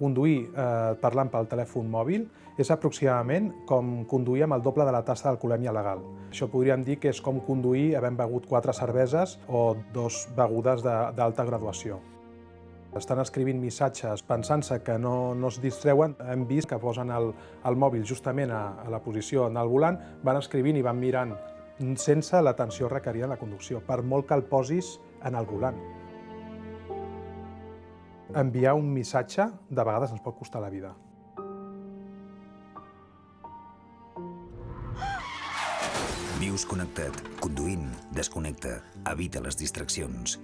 Conduir eh, parlant pel telèfon mòbil és aproximadament com conduir amb el doble de la tassa d'alcoholèmia legal. Això podríem dir que és com conduir havent begut quatre cerveses o dos begudes d'alta graduació. Estan escrivint missatges pensant-se que no, no es distreuen. Hem vist que posen el, el mòbil justament a, a la posició en el volant, van escrivint i van mirant sense l'atenció requerida en la conducció, per molt que el posis en el volant. Enviar un missatge de vegades ens pot costar la vida. Vius connectat. Conduint, desconnecta. Evita les distraccions.